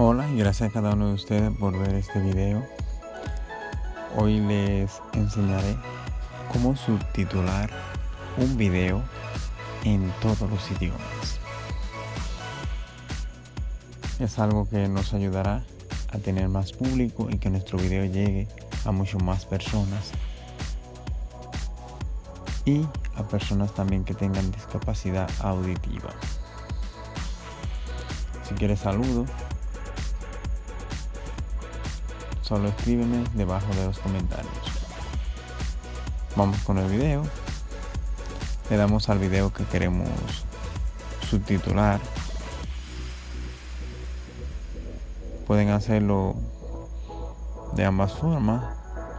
Hola y gracias a cada uno de ustedes por ver este video. Hoy les enseñaré cómo subtitular un video en todos los idiomas. Es algo que nos ayudará a tener más público y que nuestro video llegue a mucho más personas y a personas también que tengan discapacidad auditiva. Si quieres saludo, solo escríbeme debajo de los comentarios. Vamos con el video. Le damos al video que queremos subtitular. Pueden hacerlo de ambas formas.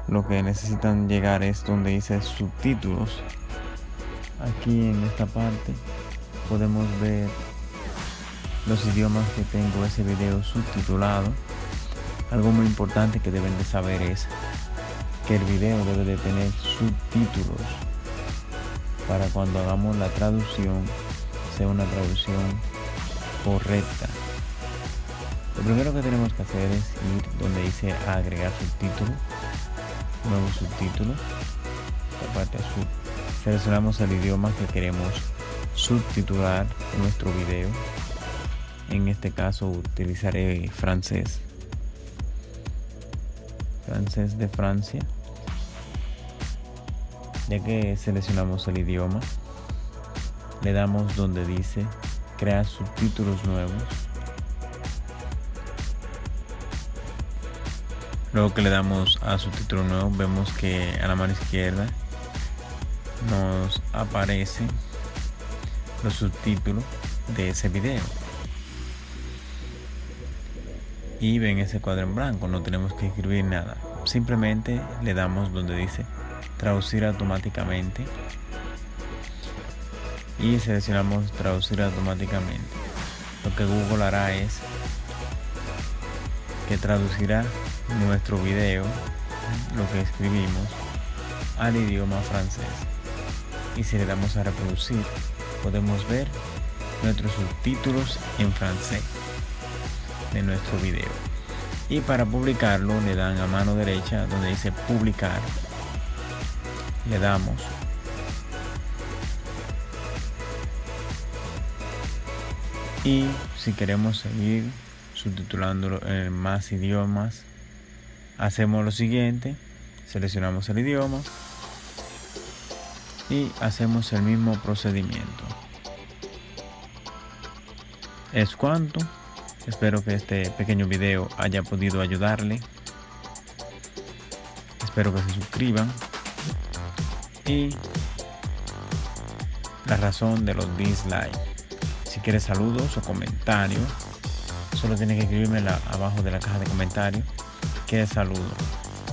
Lo que necesitan llegar es donde dice subtítulos. Aquí en esta parte podemos ver los idiomas que tengo ese video subtitulado algo muy importante que deben de saber es que el video debe de tener subtítulos para cuando hagamos la traducción sea una traducción correcta. Lo primero que tenemos que hacer es ir donde dice agregar subtítulos, nuevo subtítulo, la parte azul. Seleccionamos el idioma que queremos subtitular nuestro video. En este caso utilizaré francés francés de Francia ya que seleccionamos el idioma le damos donde dice crear subtítulos nuevos. Luego que le damos a subtítulo nuevo vemos que a la mano izquierda nos aparecen los subtítulos de ese video y ven ese cuadro en blanco, no tenemos que escribir nada. Simplemente le damos donde dice traducir automáticamente y seleccionamos traducir automáticamente. Lo que Google hará es que traducirá nuestro video, lo que escribimos, al idioma francés. Y si le damos a reproducir, podemos ver nuestros subtítulos en francés de nuestro video. Y para publicarlo le dan a mano derecha donde dice publicar. Le damos. Y si queremos seguir subtitulándolo en más idiomas hacemos lo siguiente. Seleccionamos el idioma y hacemos el mismo procedimiento. Es cuanto Espero que este pequeño video haya podido ayudarle. Espero que se suscriban. Y la razón de los dislikes. Si quieres saludos o comentarios, solo tienen que escribirme abajo de la caja de comentarios. Que saludo.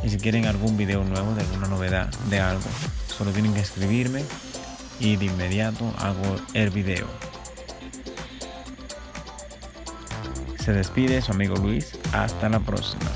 Y si quieren algún video nuevo de alguna novedad de algo, solo tienen que escribirme y de inmediato hago el video. Se despide su amigo Luis. Hasta la próxima.